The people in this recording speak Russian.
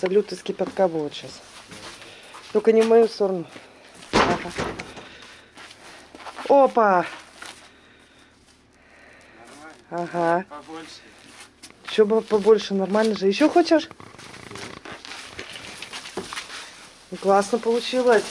Салют из кипятка будет сейчас. Только не в мою сторону. Ага. Опа! Ага. Побольше. Еще было побольше, нормально же. Еще хочешь? Классно получилось.